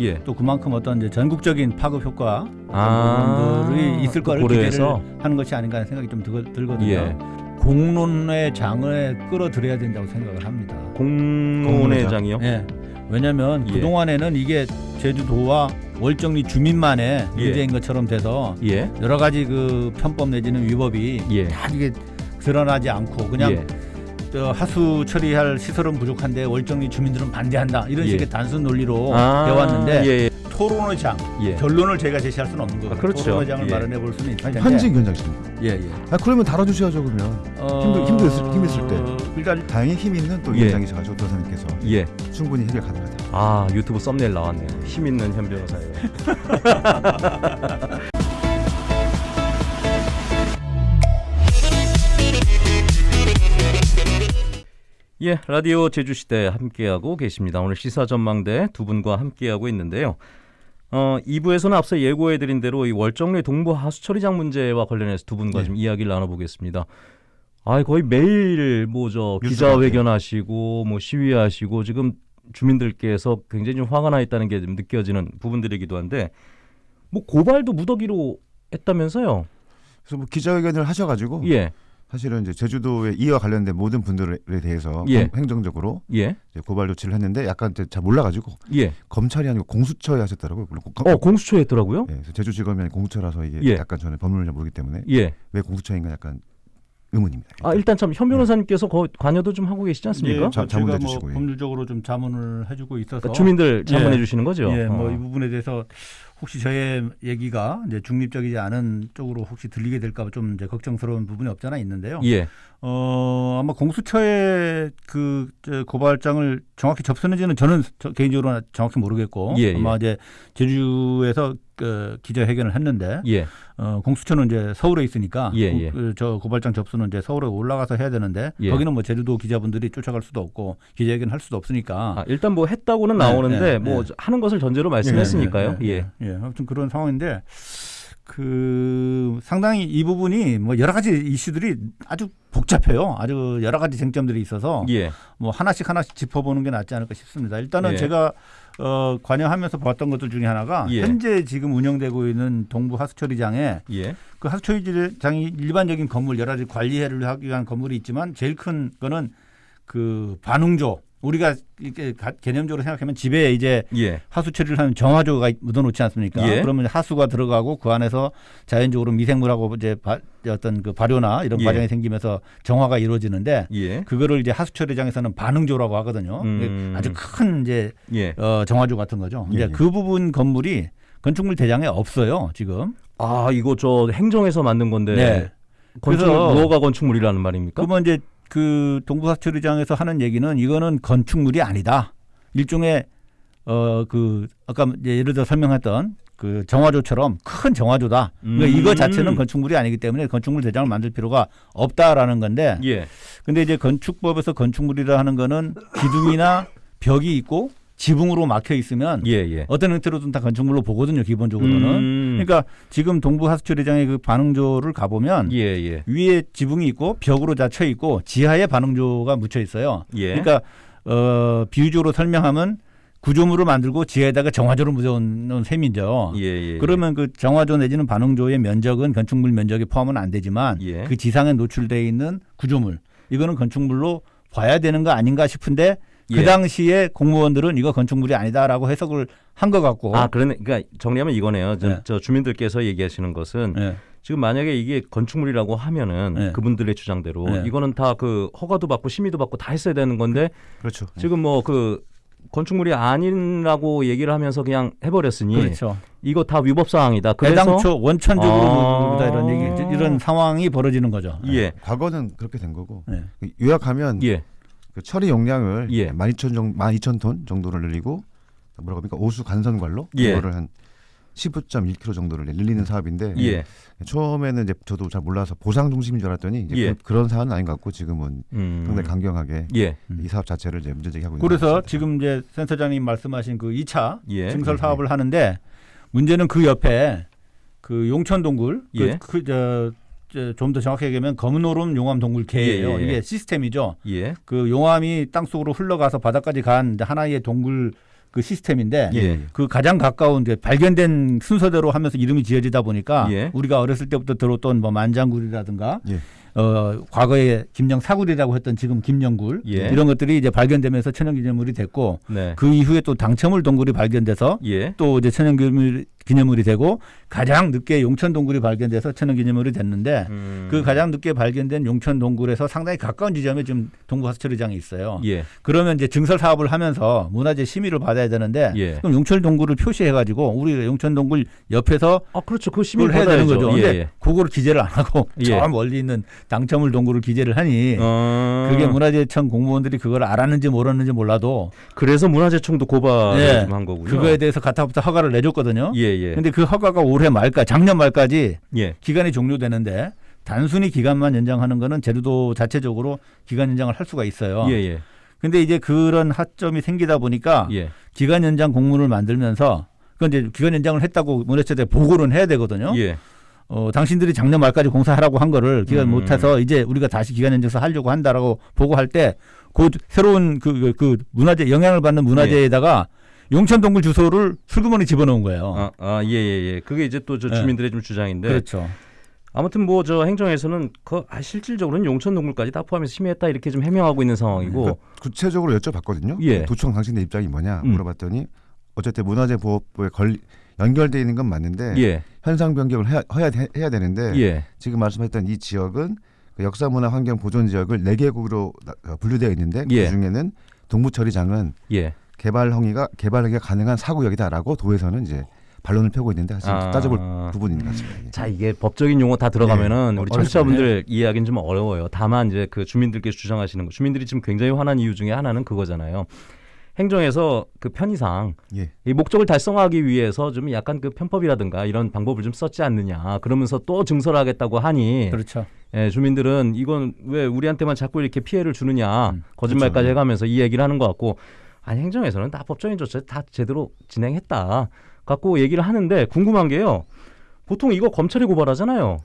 예. 또 그만큼 어떤 이제 전국적인 파급 효과 아, 부분들이 있을 그 거를 고려해서? 기대를 하는 것이 아닌가 하는 생각이 좀 들, 들거든요. 예. 공론의 장을 끌어들여야 된다고 생각을 합니다. 공론회장이요? 예. 왜냐하면 예. 그 동안에는 이게 제주도와 월정리 주민만의 예. 문제인 것처럼 돼서 예. 여러 가지 그 편법 내지는 위법이 예. 다 이게 드러나지 않고 그냥 예. 저 하수 처리할 시설은 부족한데 월정리 주민들은 반대한다 이런 예. 식의 단순 논리로 아, 배웠는데 예, 예. 토론의 장 예. 결론을 제가 제시할 수는 없는 거고 아, 그렇죠. 토론의 장을 예. 마련해 볼 수는 있을 텐데 현직 위원장이십니다. 예, 예. 아, 그러면 다뤄주셔야죠 그러면. 힘들- 힘들- 힘있을 때. 일단 다행히 힘 있는 또 예. 위원장이셔 가지고 변호사님께서 예. 충분히 해결 가능하다. 아 유튜브 썸네일 나왔네요. 힘 있는 현 변호사예요. 예, 라디오 제주시대 함께하고 계십니다. 오늘 시사 전망대 두 분과 함께하고 있는데요. 어, 2부에서는 앞서 예고해드린 대로 이 월정리 동부 하수처리장 문제와 관련해서 두 분과 네. 좀 이야기를 나눠보겠습니다. 아, 거의 매일 뭐 저 기자회견하시고 뭐 시위하시고 지금 주민들께서 굉장히 좀 화가 나 있다는 게 좀 느껴지는 부분들이기도 한데 뭐 고발도 무더기로 했다면서요? 그래서 뭐 기자회견을 하셔가지고 예, 사실은 이제 제주도의 이와 관련된 모든 분들에 대해서 예. 검- 행정적으로 예, 이제 고발 조치를 했는데 약간 이제 잘 몰라가지고 예. 검찰이 아니고 공수처에 하셨더라고요. 물론 공- 어, 공수처에 했더라고요? 예, 그래서 제주지검이 아니고 공수처라서 이게 예. 약간 저는 법률을 잘 모르기 때문에 예. 왜 공수처인가 약간 의문입니다. 아 일단 참현 변호사님께서 거, 관여도 좀 하고 계시지 않습니까? 예, 자- 저- 자문해 제가 뭐 주시고, 예. 법률적으로 좀 자문을 해주고 있어서 그러니까 주민들 자문해 예. 주시는 거죠? 예, 뭐 어. 이 부분에 대해서 혹시 저의 얘기가 이제 중립적이지 않은 쪽으로 혹시 들리게 될까 봐 좀 이제 걱정스러운 부분이 없잖아 있는데요. 예, 어 아마 공수처에 그 저, 고발장을 정확히 접수했는지는 저는 저 개인적으로 정확히 모르겠고 예, 아마 예. 이제 제주에서 그 기자회견을 했는데 예, 어, 공수처는 이제 서울에 있으니까 예, 고- 예. 그, 저 고발장 접수는 이제 서울에 올라가서 해야 되는데 예. 거기는 뭐 제주도 기자분들이 쫓아갈 수도 없고 기자회견 할 수도 없으니까 아, 일단 뭐 했다고는 네, 나오는데 네, 뭐 네. 하는 것을 전제로 말씀했으니까요. 예, 예. 아무튼 그런 상황인데 그 상당히 이 부분이 뭐 여러 가지 이슈들이 아주 복잡해요. 아주 여러 가지 쟁점들이 있어서 예, 뭐 하나씩 하나씩 짚어보는 게 낫지 않을까 싶습니다. 일단은 예. 제가 어, 관여하면서 봤던 것들 중에 하나가 예. 현재 지금 운영되고 있는 동부 하수처리장에 예, 그 하수처리장이 일반적인 건물 여러 가지 관리를 하기 위한 건물이 있지만 제일 큰 거는 그 반응조 우리가 이렇게 가- 개념적으로 생각하면 집에 이제 예, 하수 처리를 하면 정화조가 묻어놓지 않습니까? 예. 그러면 하수가 들어가고 그 안에서 자연적으로 미생물하고 이제 바, 어떤 그 발효나 이런 예. 과정이 생기면서 정화가 이루어지는데 예, 그거를 이제 하수 처리장에서는 반응조라고 하거든요. 음. 아주 큰 이제 예. 어, 정화조 같은 거죠. 예, 이제 예. 그 부분 건물이 건축물 대장에 없어요 지금. 아 이거 저 행정에서 만든 건데 네. 건축 그래서- 무허가 건축물이라는 말입니까? 그러면 이제 그 동부사처리장에서 하는 얘기는 이거는 건축물이 아니다. 일종의 어 그 아까 예를 들어 설명했던 그 정화조처럼 큰 정화조다. 그러니까 음. 이거 자체는 건축물이 아니기 때문에 건축물 대장을 만들 필요가 없다라는 건데. 예, 근데 이제 건축법에서 건축물이라 하는 거는 기둥이나 벽이 있고 지붕으로 막혀 있으면 예, 예. 어떤 형태로든 다 건축물로 보거든요. 기본적으로는. 음. 그러니까 지금 동부 하수처리장의 그 반응조를 가보면 예, 예, 위에 지붕이 있고 벽으로 닫혀 있고 지하에 반응조가 묻혀 있어요. 예. 그러니까 어 비유적으로 설명하면 구조물을 만들고 지하에다가 정화조를 묻어놓은 셈이죠. 예, 예. 그러면 그 정화조 내지는 반응조의 면적은 건축물 면적에 포함은 안 되지만 예. 그 지상에 노출돼 있는 구조물 이거는 건축물로 봐야 되는 거 아닌가 싶은데 예. 그 당시에 공무원들은 이거 건축물이 아니다라고 해석을 한 것 같고 아, 그러네. 그러니까 정리하면 이거네요. 저, 네. 저 주민들께서 얘기하시는 것은 예. 지금 만약에 이게 건축물이라고 하면은 네. 그분들의 주장대로 네. 이거는 다 그 허가도 받고 심의도 받고 다 했어야 되는 건데 그렇죠. 지금 뭐그 건축물이 아니라고 얘기를 하면서 그냥 해버렸으니 그렇죠. 이거 다 위법 사항이다. 그래서 애당초 원천적으로 아. 다 이런 얘기 이런 상황이 벌어지는 거죠. 예, 과거는 그렇게 된 거고 예. 요약하면 예, 그 처리 용량을 예. 12,000 정도 12,000톤 정도를 늘리고 뭐라고 합니까? 오수 간선관로 예. 그거를 한 15.1km 정도를 늘리는 사업인데 예, 처음에는 이제 저도 잘 몰라서 보상 중심인 줄 알았더니 이제 예. 그, 런 사안은 아닌 것 같고 지금은 음, 상당히 강경하게 예, 이 사업 자체를 이제 문제 제기하고 있는 그래서. 지금 이제 센터장님 말씀하신 그 2차 예, 증설 사업을 하는데 문제는 그 옆에 그 용천 동굴 예. 그저 좀 더 정확하게 얘기하면 검은오름 용암 동굴 개예요. 예, 예, 예. 이게 시스템이죠. 예, 그 용암이 땅 속으로 흘러가서 바닥까지 간 하나의 동굴 그 시스템인데 예. 그 가장 가까운 이제 발견된 순서대로 하면서 이름이 지어지다 보니까 예. 우리가 어렸을 때부터 들었던 뭐 만장굴이라든가 예. 어 과거에 김영 사굴이라고 했던 지금 김영굴 예. 이런 것들이 이제 발견되면서 천연기념물이 됐고 네. 그 이후에 또 당첨물 동굴이 발견돼서 예. 또 이제 천연기념물 기념물이 되고 가장 늦게 용천 동굴이 발견돼서 천연 기념물이 됐는데 음. 그 가장 늦게 발견된 용천 동굴에서 상당히 가까운 지점에 지금 동부하수처리장이 있어요. 예. 그러면 이제 증설 사업을 하면서 문화재 심의를 받아야 되는데 예. 그럼 용천 동굴을 표시해 가지고 우리 용천 동굴 옆에서 아 그렇죠. 그 그걸 해야 되는. 거죠. 예. 근데 예. 그거를 기재를 안 하고 예. 저 멀리 있는 당첨물 동굴을 기재를 하니 어... 그게 문화재청 공무원들이 그걸 알았는지 몰랐는지 몰라도 그래서 문화재청도 고발을 예. 좀한 거군요. 그거에 대해서 가타부터 허가를 내줬거든요. 예, 예. 근데 그 허가가 올해 말까 작년 말까지 예. 기간이 종료되는데 단순히 기간만 연장하는 거는 제주도 자체적으로 기간 연장을 할 수가 있어요. 예, 예. 근데 이제 그런 하점이 생기다 보니까 예. 기간 연장 공문을 만들면서 그건 이제 기간 연장을 했다고 문화체에 보고는 해야 되거든요. 예. 어, 당신들이 작년 말까지 공사하라고 한 거를 기간 음. 못해서 이제 우리가 다시 기간 연장서 하려고 한다라고 보고할 때 그 새로운 그, 그, 그 문화재 영향을 받는 문화재에다가 용천 동굴 주소를 슬그머니 집어넣은 거예요. 아, 아, 예, 예, 예. 그게 이제 또저 예. 주민들의 좀 주장인데 그렇죠. 아무튼 뭐 저 행정에서는 그 아, 실질적으로는 용천 동굴까지 다 포함해서 심의했다 이렇게 좀 해명하고 있는 상황이고 그러니까 구체적으로 여쭤봤거든요. 예. 도청 당신의 입장이 뭐냐 음. 물어봤더니 어쨌든 문화재 보호법에 걸 연결돼 있는 건 맞는데 예. 현상 변경을 해야, 해야, 해야 되는데 예. 지금 말씀했던 이 지역은 그 역사문화 환경 보존 지역을 네 개국으로 나- 어, 분류되어 있는데 예. 그 중에는 동부처리장은 예. 개발 행위가 개발 행위가 가능한 사구역이다라고 도에서는 이제 반론을 펴고 있는데 사실 아. 따져볼 부분인 것 같습니다. 예. 자 이게 법적인 용어 다 들어가면은 예. 우리. 청취자분들 이해하기는 좀 어려워요. 다만 이제 그 주민들께서 주장하시는 거, 주민들이 지금 굉장히 화난 이유 중에 하나는 그거잖아요. 행정에서 그 편의상 예. 이 목적을 달성하기 위해서 좀 약간 그 편법이라든가 이런 방법을 좀 썼지 않느냐. 그러면서 또 증설하겠다고 하니 그렇죠. 예, 주민들은 이건 왜 우리한테만 자꾸 이렇게 피해를 주느냐 음, 거짓말까지 그렇죠. 해가면서 이 얘기를 하는 것 같고 아니 행정에서는 다 법적인 조치 다 제대로 진행했다 갖고 얘기를 하는데 궁금한 게요 보통 이거 검찰이 고발하잖아요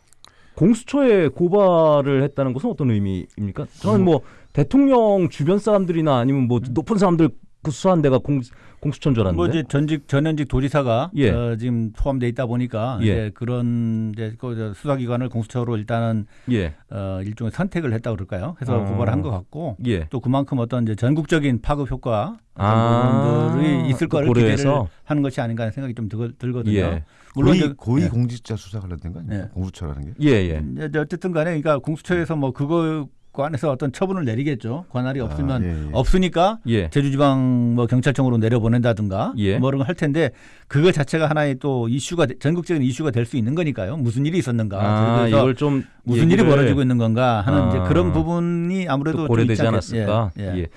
공수처에 고발을 했다는 것은 어떤 의미입니까? 저는 뭐 대통령 주변 사람들이나 아니면 뭐 높은 사람들 그 수사한 데가 공, 공수처인 줄 알았는데 뭐 이제 전직 전현직 도지사가 예. 어, 지금 포함돼 있다 보니까 예. 이제 그런 이제 그 수사기관을 공수처로 일단은 예, 어, 일종의 선택을 했다 그럴까요? 해서 어. 고발을 한것 같고 예. 또 그만큼 어떤 이제 전국적인 파급 효과 아, 부분들이 있을 그 거를 고려해서? 기대를 하는 것이 아닌가 하는 생각이 좀 들, 들거든요. 예. 물론 고위, 고위 예. 공직자 수사 관련된 거 아니에요? 예. 공수처라는 게? 예, 예. 이제 어쨌든 간에 그러니까 공수처에서 뭐 그거 관해서 어떤 처분을 내리겠죠. 관할이 없으면 아, 예, 예. 없으니까 예. 제주지방 뭐 경찰청으로 내려보낸다든가 예. 뭐 이런 걸 할 텐데 그거 자체가 하나의 또 이슈가 돼- 전국적인 이슈가 될 수 있는 거니까요. 무슨 일이 있었는가. 아, 이걸 좀 무슨 일이 얘기를 벌어지고 있는 건가 하는 아. 이제 그런 부분이 아무래도 고려되지 않았을까? 예, 예. 예.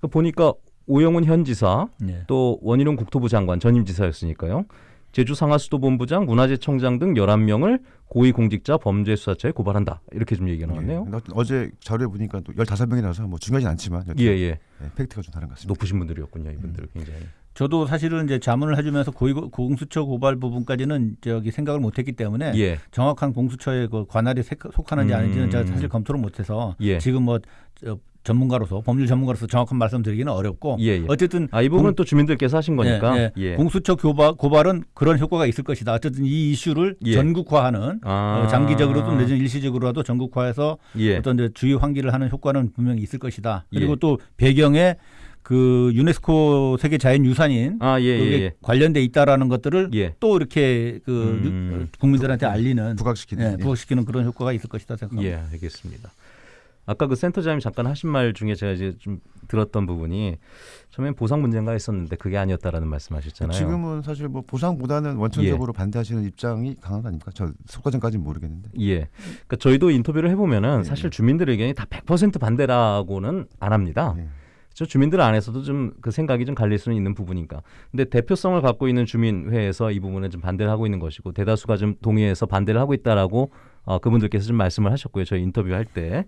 그 보니까 오영훈 현 지사 예. 또 원희룡 국토부 장관 전임 지사였으니까요. 제주 상하수도본부장, 문화재청장 등 11명을 고위공직자 범죄수사처에 고발한다. 이렇게 좀 얘기가 나왔네요. 예. 어제 자료에 보니까 또 15명이라서 뭐 중요하진 않지만 예, 예. 예, 팩트가 좀 다른 것 같습니다. 높으신 분들이었군요, 이분들 굉장히. 저도 사실은 이제 자문을 해주면서 고위 공수처 고발 부분까지는 저기 생각을 못했기 때문에 예. 정확한 공수처의 그 관할이 색- 속하는지 음. 아닌지는 제가 사실 검토를 못해서 예. 지금 뭐 저, 전문가로서 법률 전문가로서 정확한 말씀드리기는 어렵고 예, 예. 어쨌든 아, 이 부분은 공- 또 주민들께서 하신 거니까. 예, 예. 공수처 고발, 고발은 그런 효과가 있을 것이다. 어쨌든 이 이슈를 예. 전국화하는 아. 어, 장기적으로든 내지는 일시적으로라도 전국화해서 예. 어떤 이제 주의 환기를 하는 효과는 분명히 있을 것이다. 그리고 예. 또 배경에 그 유네스코 세계 자연 유산인 아, 예, 예, 그게 예. 관련돼 있다라는 것들을 예. 또 이렇게 그 음. 유- 국민들한테 알리는 부각시키는 예, 예. 부각시키는 그런 효과가 있을 것이다 생각합니다. 예, 알겠습니다. 아까 그 센터장님 잠깐 하신 말 중에 제가 이제 좀 들었던 부분이 처음엔 보상 문제인가 했었는데 그게 아니었다라는 말씀하셨잖아요. 지금은 사실 뭐 보상보다는 원천적으로 반대하시는 입장이 강한 거 아닙니까? 저 속과정까지는 모르겠는데. 예. 그러니까 저희도 인터뷰를 해보면은 예. 사실 주민들 의견이 다 100% 반대라고는 안 합니다. 예. 저 주민들 안에서도 좀 그 생각이 좀 갈릴 수는 있는 부분이니까. 근데 대표성을 갖고 있는 주민회에서 이 부분은 좀 반대를 하고 있는 것이고 대다수가 좀 동의해서 반대를 하고 있다라고 어, 그분들께서 좀 말씀을 하셨고요. 저희 인터뷰할 때.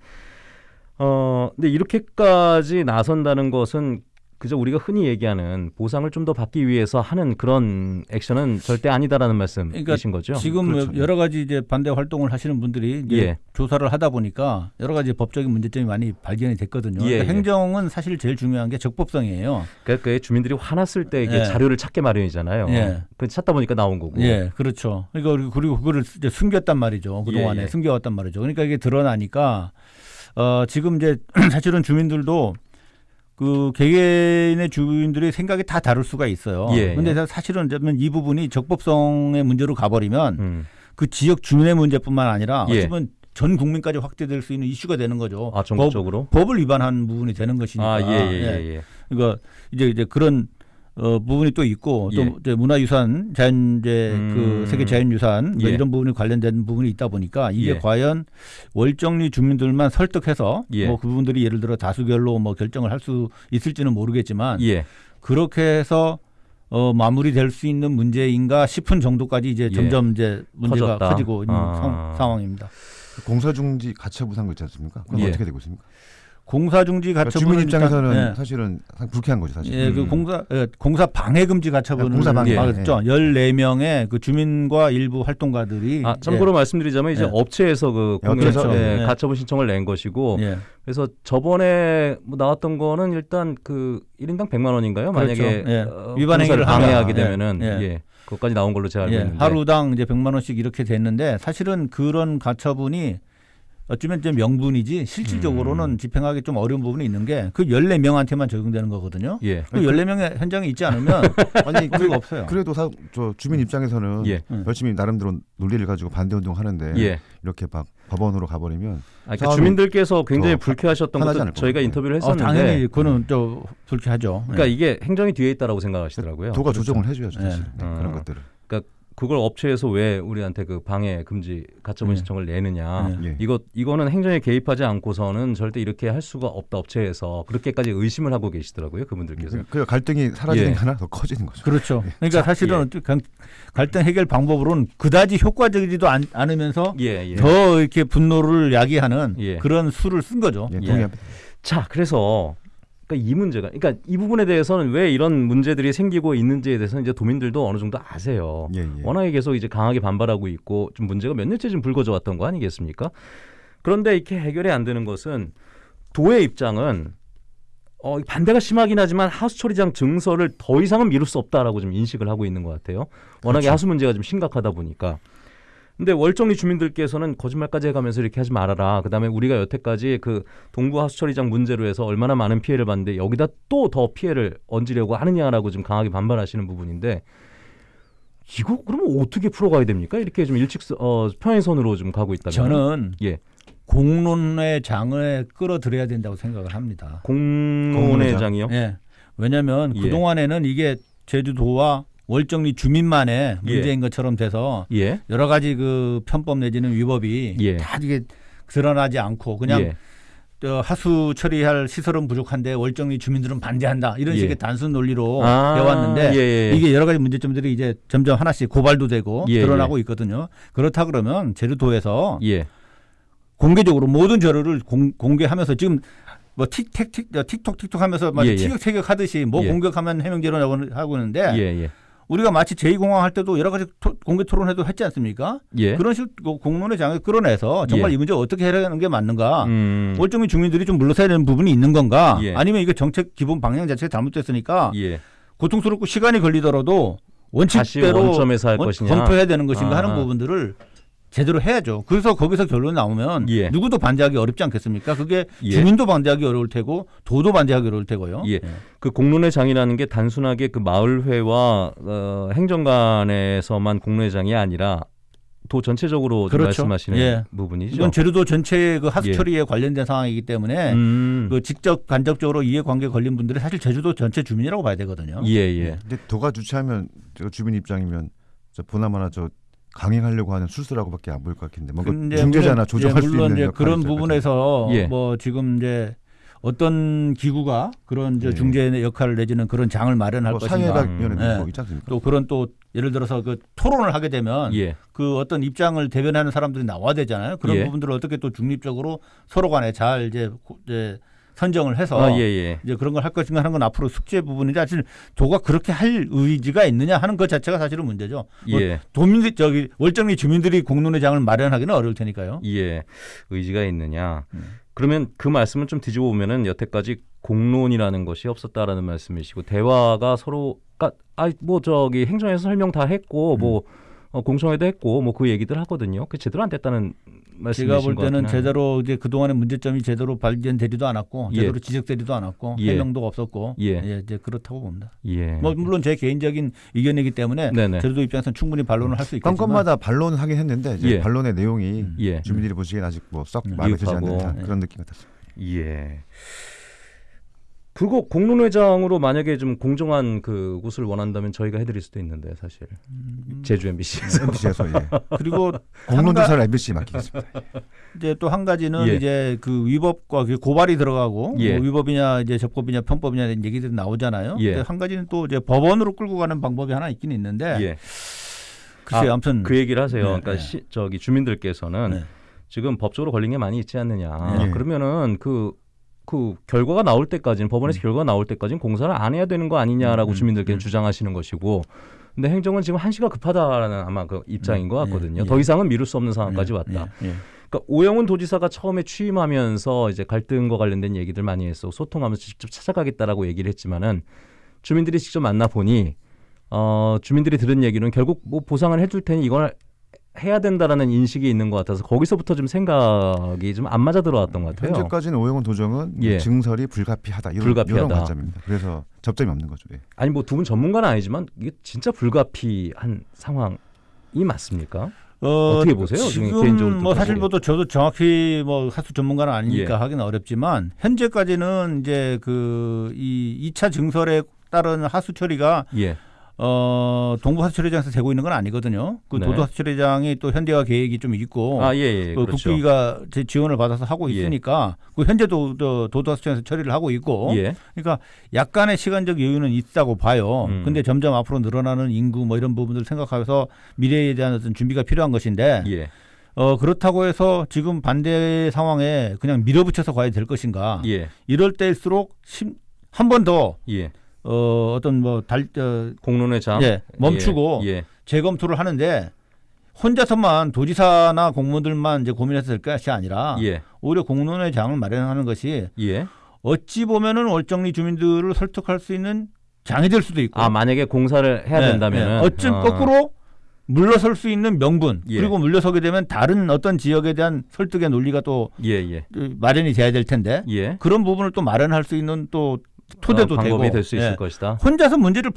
어, 근데 이렇게까지 나선다는 것은 그저 우리가 흔히 얘기하는 보상을 좀 더 받기 위해서 하는 그런 액션은 절대 아니다라는 말씀이신 그러니까 거죠. 지금 그렇죠. 여러 가지 이제 반대 활동을 하시는 분들이 예. 조사를 하다 보니까 여러 가지 법적인 문제점이 많이 발견이 됐거든요. 예, 그러니까 예. 행정은 사실 제일 중요한 게 적법성이에요. 그러니까 그 주민들이 화났을 때 이게 예. 자료를 찾게 마련이잖아요. 예. 그 찾다 보니까 나온 거고. 예, 그렇죠. 그러니까 그리고- 그거를 숨겼단 말이죠. 그 동안에 예, 예. 숨겨왔단 말이죠. 그러니까 이게 드러나니까 어 지금 이제 사실은 주민들도 그 개개인의 주민들의 생각이 다 다를 수가 있어요. 예, 근데 예. 사실은 이 부분이 적법성의 문제로 가버리면 음. 그 지역 주민의 문제뿐만 아니라 예. 어찌 보면 전 국민까지 확대될 수 있는 이슈가 되는 거죠. 아 전국적으로. 법, 을 위반한 부분이 되는 것이니까. 아 예 예예 예, 예. 그러니까 이제 이제 그런 어, 부분이 또 있고 또 예. 이제 문화유산, 자연재 음. 그 세계 자연유산 뭐 예. 이런 부분이 관련된 부분이 있다 보니까 이게 예. 과연 월정리 주민들만 설득해서 예. 뭐 그분들이 예를 들어 다수결로 뭐 결정을 할 수 있을지는 모르겠지만 예. 그렇게 해서 어, 마무리될 수 있는 문제인가 싶은 정도까지 이제 예. 점점 이제 문제가 커졌다. 커지고 있는 아. 상, 상황입니다. 공사 중지 가처분 한거 있지 않습니까? 그건 예. 어떻게 되고 있습니까? 공사 중지 그러니까 가처분은 주민 입장에서는 일단, 예. 사실은 불쾌한 거죠, 사실. 예, 그 음. 공사 예, 공사 방해 금지 가처분을 공사 방해, 받았죠. 14명의 그 주민과 일부 활동가들이 아 참고로 말씀드리자면 이제 예. 업체에서 그 예, 공사 그렇죠. 예, 예. 가처분 신청을 낸 것이고 예. 그래서 저번에 뭐 나왔던 거는 일단 그 1인당 100만 원인가요? 그렇죠. 만약에 예. 어, 위반 행위를 방해하게. 되면은 예. 예. 그것까지 나온 걸로 제가 알고 예, 있는데 하루당 이제 100만 원씩 이렇게 됐는데 사실은 그런 가처분이 어쩌면 이제 명분이지 실질적으로는 음. 집행하기 좀 어려운 부분이 있는 게 그 14명한테만 적용되는 거거든요. 예. 그 14명의 현장에 있지 않으면 아니 의미가 없어요. 그래도 사, 저 주민 입장에서는 예. 음. 열심히 나름대로 논리를 가지고 반대 운동 하는데 예. 이렇게 막 법원으로 가버리면 아, 그러니까 주민들께서 굉장히 더 불쾌하셨던 것도 저희가. 인터뷰를 어, 했었는데 당연히 그거는 좀 불쾌하죠. 그러니까 예. 이게 행정이 뒤에 있다라고 생각하시더라고요. 도가 그렇죠. 조정을 해줘야죠, 예. 사실 네, 어. 그런 것들을. 그 걸 업체에서 왜 우리한테 그 방해 금지 가처분 예. 신청을 내느냐. 예. 예. 이거 이거는 행정에 개입하지 않고서는 절대 이렇게 할 수가 없다 업체에서 그렇게까지 의심을 하고 계시더라고요 그분들께서. 그 갈등이 사라지는 예. 게 하나 더 커지는 거죠. 그렇죠. 그러니까 자, 사실은 예. 강- 갈등 해결 방법으로는 그다지 효과적이지도 않, 않으면서 예, 예. 더 이렇게 분노를 야기하는 예. 그런 수를 쓴 거죠. 예, 예. 동의합니다. 자, 그래서 그러니까 이 문제가 그러니까 이 부분에 대해서는 왜 이런 문제들이 생기고 있는지에 대해서는 이제 도민들도 어느 정도 아세요. 예, 예. 워낙에 계속 이제 강하게 반발하고 있고 좀 문제가 몇 년째 좀 불거져 왔던 거 아니겠습니까? 그런데 이렇게 해결이 안 되는 것은 도의 입장은 어, 반대가 심하긴 하지만 하수 처리장 증설을 더 이상은 미룰 수 없다라고 좀 인식을 하고 있는 것 같아요. 워낙에 그렇죠. 하수 문제가 좀 심각하다 보니까. 근데 월정리 주민들께서는 거짓말까지 해가면서 이렇게 하지 말아라. 그다음에 우리가 여태까지 그 동부 하수 처리장 문제로 해서 얼마나 많은 피해를 봤는데 여기다 또 더 피해를 얹으려고 하느냐라고 좀 강하게 반발하시는 부분인데 이거 그러면 어떻게 풀어가야 됩니까? 이렇게 좀 일찍 어, 평행선으로 좀 가고 있다면 저는 예 공론의 장을 끌어들여야 된다고 생각을 합니다. 공론회장이요. 예. 왜냐하면 예. 그 동안에는 이게 제주도와 월정리 주민만의 예. 문제인 것처럼 돼서 예. 여러 가지 그 편법 내지는 위법이 예. 다 이게 드러나지 않고 그냥 예. 어, 하수 처리할 시설은 부족한데 월정리 주민들은 반대한다 이런 예. 식의 단순 논리로 아, 해왔는데 예, 예. 이게 여러 가지 문제점들이 이제 점점 하나씩 고발도 되고 예, 드러나고 있거든요. 그렇다 그러면 제주도에서 예. 공개적으로 모든 자료를 공, 공개하면서 지금 뭐 틱택 틱 틱톡 틱톡 하면서 막 예, 예. 티격태격 하듯이 뭐 예. 공격하면 해명제로 하고 있는데 예. 예. 우리가 마치 제2공항 할 때도 여러 가지 토- 공개 토론회도 했지 않습니까? 예. 그런 식으로 공론의 장을 끌어내서 정말 예. 이 문제 어떻게 해결하는 게 맞는가? 음. 월정민 주민들이 좀 물러서야 되는 부분이 있는 건가? 예. 아니면 이거 정책 기본 방향 자체가 잘못됐으니까 예. 고통스럽고 시간이 걸리더라도 원칙대로 원점에서 할 원- 것이냐. 검토해야 되는 것인가 아. 하는 부분들을 제대로 해야죠. 그래서 거기서 결론이 나오면 예. 누구도 반대하기 어렵지 않겠습니까? 그게 예. 주민도 반대하기 어려울 테고 도도 반대하기 어려울 테고요. 예. 그 공론회장이라는 게 단순하게 그 마을회와 어, 행정관에서만 공론회장이 아니라 도 전체적으로 좀 그렇죠. 말씀하시는 예. 부분이죠. 이건 제주도 전체의 그 하수 예. 처리에 관련된 상황이기 때문에 음. 그 직접 간접적으로 이해관계 걸린 분들이 사실 제주도 전체 주민이라고 봐야 되거든요. 예, 예. 근데 도가 주최하면 저 주민 입장이면 저 보나마나 저 강행하려고 하는 술수라고밖에 안 보일 것 같은데 뭔가 근데 중재자나 물론- 조정할 예, 수 물론 있는 이제 역할이 그런 부분에서 예. 뭐 지금 이제 어떤 기구가 그런 이제 예. 중재 역할을 내지는 그런 장을 마련할 뭐 것인가. 음. 않습니까? 또 그런 또 예를 들어서 그 토론을 하게 되면 예. 그 어떤 입장을 대변하는 사람들이 나와야 되잖아요. 그런 예. 부분들을 어떻게 또 중립적으로 서로 간에 잘 이제, 고- 이제 선정을 해서 아, 예, 예. 이제 그런 걸 할 것인가 하는 건 앞으로 숙제 부분인데 사실 도가 그렇게 할 의지가 있느냐 하는 것 자체가 사실은 문제죠. 뭐 예. 도민들 저기 월정리 주민들이 공론회장을 마련하기는 어려울 테니까요. 예. 의지가 있느냐. 음. 그러면 그 말씀을 좀 뒤집어 보면은 여태까지 공론이라는 것이 없었다라는 말씀이시고 대화가 서로 아뭐 저기 행정에서 설명 다 했고 뭐 어, 공청회도 했고 뭐 그 얘기들 하거든요. 그 제대로 안 됐다는 제가 볼것 때는. 제대로 이제 그 동안의 문제점이 제대로 발견되지도 않았고 예. 제대로 지적되지도 않았고 예. 해명도 없었고 예. 예, 이제 그렇다고 봅니다. 예. 뭐 물론 제 개인적인 의견이기 때문에 네네. 제주도 입장에서는 충분히 반론을 할 수 있겠지만 건건마다 반론을 하긴 했는데 이제 예. 반론의 내용이 예. 주민들이 보시기엔 아직 뭐썩 음. 마음에 들지. 않는 네. 그런 느낌 같았어요. 예. 그리고 공론회장으로 만약에 좀 공정한 그 곳을 원한다면 저희가 해드릴 수도 있는데 사실 음. 제주 MBC에서 MBC에서 예. 그리고 공론 한가- 조사를 MBC에 맡기겠습니다. 이제 또 한 가지는 예. 이제 그 위법과 그 고발이 들어가고 예. 뭐 위법이냐 이제 적법이냐 편법이냐 이런 얘기들이 나오잖아요. 예. 한 가지는 또 이제 법원으로 끌고 가는 방법이 하나 있긴 있는데 예. 글쎄 아, 아무튼 그 얘기를 하세요. 네, 그러니까 네. 시, 저기 주민들께서는 네. 지금 법적으로 걸린 게 많이 있지 않느냐. 예. 그러면은 그, 그 결과가 나올 때까지는 법원에서 결과가 나올 때까지는 공사를 안 해야 되는 거 아니냐라고 음, 주민들께서 음. 주장하시는 것이고 근데 행정은 지금 한시가 급하다라는 아마 그 입장인 것 예, 같거든요. 예. 더 이상은 미룰 수 없는 상황까지 예, 왔다. 예, 예. 그러니까 오영훈 도지사가 처음에 취임하면서 이제 갈등과 관련된 얘기들 많이 했어 소통하면서 직접 찾아가겠다라고 얘기를 했지만은 주민들이 직접 만나 보니 어 주민들이 들은 얘기는 결국 뭐 보상을 해줄 테니 이걸 해야 된다라는 인식이 있는 것 같아서 거기서부터 좀 생각이 좀 안 맞아 들어왔던 것 같아요. 현재까지는 오영훈 도정은 예. 증설이 불가피하다 이런, 불가피하다. 이런 관점입니다. 그래서 접점이 없는 거죠. 예. 아니 뭐 두 분 전문가는 아니지만 이게 진짜 불가피한 상황이 맞습니까? 어, 어떻게 보세요? 지금 뭐또 사실. 뭐또 저도 정확히 뭐 하수 전문가는 아니니까 예. 하기는 어렵지만 현재까지는 이제 그 이 2차 증설에 따른 하수 처리가 예, 어 동부 하수 처리장에서 되고 있는 건 아니거든요. 그 네. 도도 하수 처리장이 또 현대화 계획이 좀 있고 아 예, 예, 또 그렇죠. 국비가 제 지원을 받아서 하고 예. 있으니까 그 현재도 또 도도 하수 처리장에서 처리를 하고 있고 예, 그러니까 약간의 시간적 여유는 있다고 봐요. 음. 근데 점점 앞으로 늘어나는 인구 뭐 이런 부분들 생각하면서 미래에 대한 어떤 준비가 필요한 것인데 예, 어 그렇다고 해서 지금 반대 상황에 그냥 밀어붙여서 가야 될 것인가? 예, 이럴 때일수록 한 번더 예. 어, 어떤 뭐 달 어, 공론회장 예, 멈추고 예, 재검토를 하는데 혼자서만 도지사나 공무원들만 이제 고민해서 될 것이 아니라 예, 예, 오히려 공론회장을 마련하는 것이 예. 어찌 보면은 월정리 주민들을 설득할 수 있는 장이 될 수도 있고 아 만약에 공사를 해야 네, 된다면은 네. 어쩜 어, 거꾸로 물러설 수 있는 명분 예. 그리고 물러서게 되면 다른 어떤 지역에 대한 설득의 논리가 또 예, 예, 마련이 돼야 될 텐데 예. 그런 부분을 또 마련할 수 있는 또 토대도 어, 방법이 되고 될수 있을 예. 것이다. 혼자서 문제를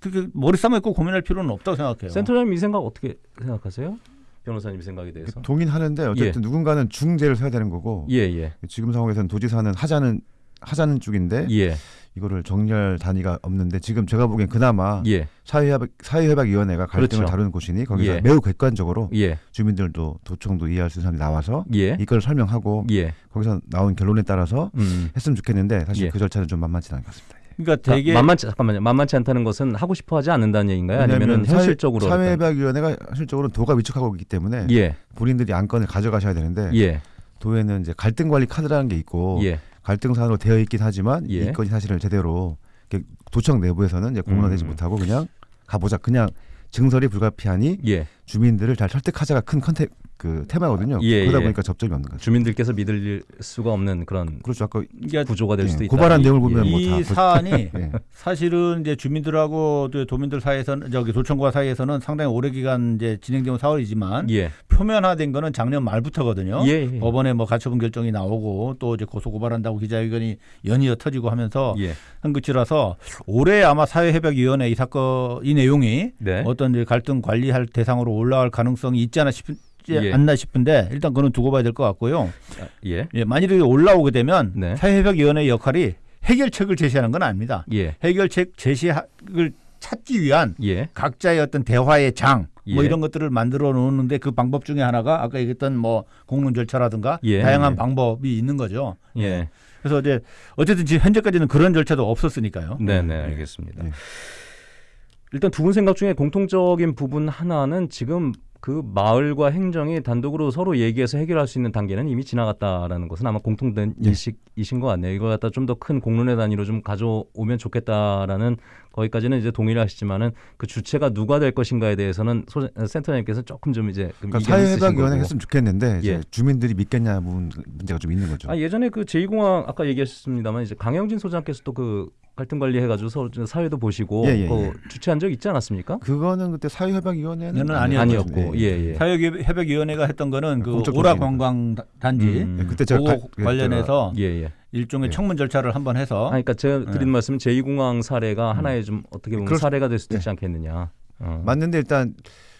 그렇게 머리 싸움 있고 고민할 필요는 없다고 생각해요. 센터장님 이 생각 어떻게 생각하세요? 변호사님 생각에 대해서? 동의하는데 어쨌든 누군가는 중재를 해야 되는 거고 예, 예, 지금 상황에서는 도지사는 하자는 하자는 쪽인데 예, 이거를 정리할 단위가 없는데 지금 제가 보기엔 그나마 예, 사회협약, 사회협약위원회가 갈등을 그렇죠. 다루는 곳이니 거기서 예. 매우 객관적으로 예, 주민들도 도청도 이해할 수 있는 사람이 나와서 예, 이걸 설명하고 예. 거기서 나온 결론에 따라서 음. 했으면 좋겠는데 사실 예. 그 절차는 좀 만만치 않은 것 같습니다. 그러니까 자, 되게 만만치 잠깐만요. 만만치 않다는 것은 하고 싶어 하지 않는다는 얘기인가요? 사회- 현실적으로 사회협약위원회가 현실적으로 도가 위축하고 있기 때문에 예, 본인들이 안건을 가져가셔야 되는데 예, 도에는 이제 갈등 관리 카드라는 게 있고 예, 갈등 사안으로 되어 있긴 하지만 예. 이 건이 사실은 제대로 도청 내부에서는 이제 공론화되지 음. 못하고 그냥 가보자 그냥 증설이 불가피하니 예. 주민들을 잘 설득하자가 큰 컨셉 그 테마거든요. 예, 그러다 예. 보니까 접점이 없는 거죠. 주민들께서 믿을 수가 없는 그런 그렇죠. 아까 그러니까 구조가 될 예, 수도 있다. 고발한 이- 내용을 보면 예. 뭐다이 볼- 사안이 예. 사실은 이제 주민들하고 또 도민들 사이에서는 저기 도청과 사이에서는 상당히 오래 기간 이제 진행된 사월이지만 예, 표면화된 거는 작년 말부터거든요. 예, 예. 법원에 뭐 가처분 결정이 나오고 또 이제 고소 고발한다고 기자회견이 연이어 터지고 하면서 예, 한 것이라서 올해 아마 사회협약위원회 이 사건 이 내용이 네, 어떤 이제 갈등 관리할 대상으로 올라갈 가능성이 있지 않아 싶지 예. 않나 싶은데 일단 그건 두고 봐야 될 것 같고요. 아, 예, 예, 만일에 올라오게 되면 네. 사회협약위원회의 역할이 해결책을 제시하는 건 아닙니다. 예, 해결책 제시를 찾기 위한 예, 각자의 어떤 대화의 장, 뭐 예. 이런 것들을 만들어 놓는데 그 방법 중에 하나가 아까 얘기했던 뭐 공론 절차라든가 예. 다양한 예. 방법이 있는 거죠. 예. 그래서 이제 어쨌든 지금 현재까지는 그런 절차도 없었으니까요. 네, 네, 알겠습니다. 예. 일단 두 분 생각 중에 공통적인 부분 하나는 지금 그 마을과 행정이 단독으로 서로 얘기해서 해결할 수 있는 단계는 이미 지나갔다라는 것은 아마 공통된 예. 인식이신 것 같네요. 이걸 갖다 좀 더 큰 공론의 단위로 좀 가져오면 좋겠다라는 거기까지는 이제 동의를 하시지만은 그 주체가 누가 될 것인가에 대해서는 소, 센터장님께서 조금 좀 이제 좀 그러니까 사회해방위원회. 했으면 좋겠는데 예. 주민들이 믿겠냐 부분 문제가 좀 있는 거죠. 아 예전에 그 제2공항 아까 얘기하셨습니다만 이제 강영진 소장께서 또그 갈등 관리 해가지고 서로 좀 사회도 보시고 예, 예, 그 예. 주최한 적 있지 않았습니까? 그거는 그때 아니었죠. 아니었고 예 예. 사회협약위원회가 했던 거는 그 오라 조직이니까. 관광 단지 음. 예, 그때 제가 그 관련해서 예 예. 일종의 예. 청문 절차를 한번 해서 아, 그러니까 제가 드린 네. 말씀은 제2공항 사례가 하나의 좀 어떻게 보면 그럴 수- 사례가 될 수도 예. 있지 않겠느냐. 어. 맞는데 일단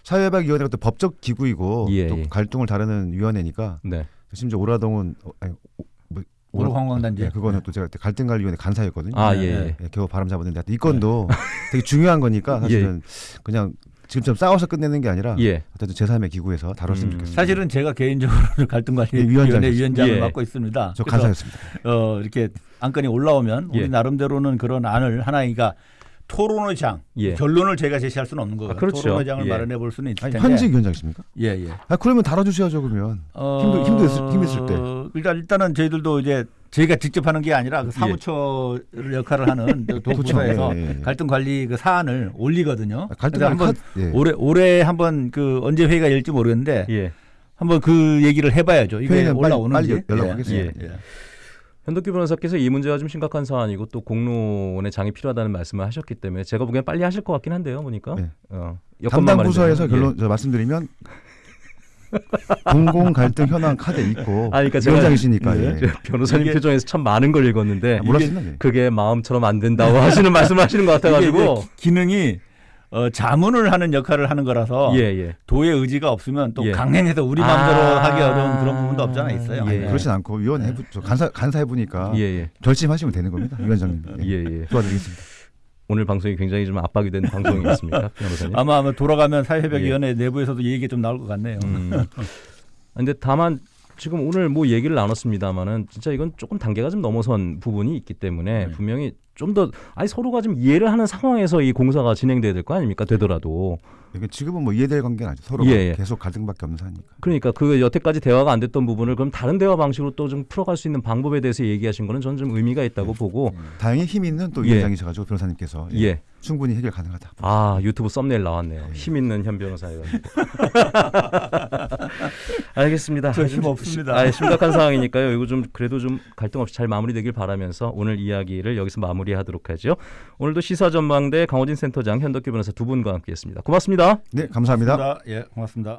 사회해방위원회가 또 법적 기구이고 예, 또 예. 갈등을 다루는 위원회니까 네. 심지어 오라동은 어, 아니, 오, 뭐, 오라 관광 단지. 예, 그거는 또 제가 그때 갈등관리위원회 간사였거든요. 아 네, 예. 네. 예. 예, 겨우 바람 잡았는데 이 건도 되게 중요한 거니까 사실은 그냥 지금처럼 싸워서 끝내는 게 아니라 예. 어쨌든 제3의 기구에서 다뤘으면 음. 좋겠습니다. 사실은 제가 개인적으로 갈등관리위원회 예. 위원장을 예. 맡고 있습니다. 저 간사였습니다. 어, 이렇게 안건이 올라오면 예. 우리 나름대로는 그런 안을 하나가 그러니까 토론의 장 예. 결론을 제가 제시할 수는 없는 거예요. 아, 그렇죠. 토론의 장을 예. 마련해 볼 수는 있을 텐데. 현직 위원장이십니까? 예, 예. 아 그러면 다뤄주셔야죠 그러면. 어, 힘들- 힘들- 힘있을 때. 일단 일단은 저희들도 이제 저희가 직접 하는 게 아니라 그 사무처 역할을 하는 그 도부서에서 예, 예, 예. 갈등 관리 그 사안을 올리거든요. 아, 갈등 한번 예. 올해 올해 한번 그 언제 회의가 열지 모르겠는데 예. 한번 그 얘기를 해봐야죠. 이게 올라오는지 빨리 연락하겠습니다. 예, 예. 현덕기 변호사께서 이 문제가 좀 심각한 사안이고 또 공론의 장이 필요하다는 말씀을 하셨기 때문에 제가 보기엔 빨리 하실 것 같긴 한데요, 보니까. 네. 어, 담당. 부서에서 예. 결론 저 말씀드리면 공공 갈등 현황 카드 있고 아, 그러니까 위원장이시니까 예. 저 변호사님 이게- 표정에서 참 많은 걸 읽었는데 아, 몰랐습니다. 예. 그게 마음처럼 안 된다고 하시는 말씀을 하시는 것 같아가지고 기능이 어, 자문을 하는 역할을 하는 거라서 예 예. 도의 의지가 없으면 또 예. 강행해서 우리 마음대로 아. 하기 어려운 그런 부분도 없잖아 있어요. 예. 아니, 그렇진 않고 위원 해부 저 간사 간사 해 보니까 예 예. 결심하시면 되는 겁니다 위원장님. 예. 예 예. 도와드리겠습니다. 오늘 방송이 굉장히 좀 압박이 된 방송이었습니까, 변호사님? 아마 아마 돌아가면 사회협약위원회 내부에서도 이 얘기 좀 나올 것 같네요. 음. 근데 다만 지금 오늘 뭐 얘기를 나눴습니다만은 진짜 이건 조금 단계가 좀 넘어선 부분이 있기 때문에 네. 분명히 좀 더 아니 서로가 좀 이해를 하는 상황에서 이 공사가 진행돼야 될 거 아닙니까 되더라도 이게 지금은 뭐 이해될 관계는 아니죠. 서로가 예, 예. 계속 갈등밖에 없는 사니까. 그러니까 그 여태까지 대화가 안 됐던 부분을 그럼 다른 대화 방식으로 또 좀 풀어갈 수 있는 방법에 대해서 얘기하신 거는 저는 좀 의미가 있다고 보고 다행히 힘 있는 또 예. 위원장이셔가지고 변호사님께서 예, 예. 충분히 해결 가능하다. 아 유튜브 썸네일 나왔네요. 힘 있는 현 변호사가. 알겠습니다. 저 힘 없습니다. 아, 심각한 상황이니까요. 이거 좀 그래도 좀 갈등 없이 잘 마무리되길 바라면서 오늘 이야기를 여기서 마무리 하도록 하죠. 오늘도 시사 전망대 강호진 센터장 현덕규 변호사 두 분과 함께했습니다. 고맙습니다. 네, 감사합니다. 예, 고맙습니다.